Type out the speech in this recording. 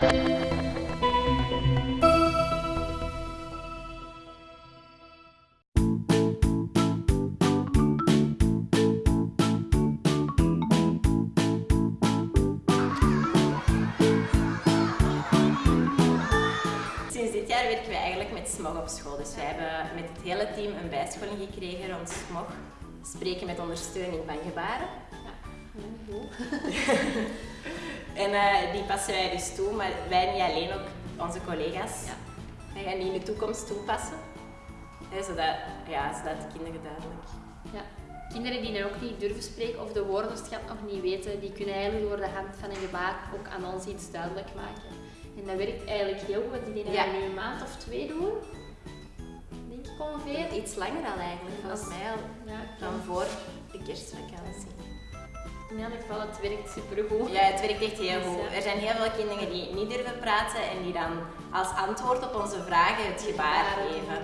Sinds dit jaar werken we eigenlijk met SMOG op school. Dus wij hebben met het hele team een bijscholing gekregen rond SMOG. Spreken met ondersteuning van gebaren. En eh, die passen wij dus toe, maar wij niet alleen, ook onze collega's. Ja. Wij gaan die in de toekomst toepassen. Hè, zodat, ja, zodat de kinderen duidelijk... Ja. Kinderen die dan ook niet durven spreken of de woorden of het gat nog niet weten, die kunnen eigenlijk door de hand van een gebaar ook aan ons iets duidelijk maken. En dat werkt eigenlijk heel goed. Ik denk dat Ja. we nu een maand of twee doen. Denk ik ongeveer. Iets langer al eigenlijk, volgens mij al Ja, dan voor de kerstvakantie. In elk geval, het werkt supergoed. Ja, het werkt echt heel goed. Er zijn heel veel kinderen die niet durven praten en die dan als antwoord op onze vragen het gebaar geven.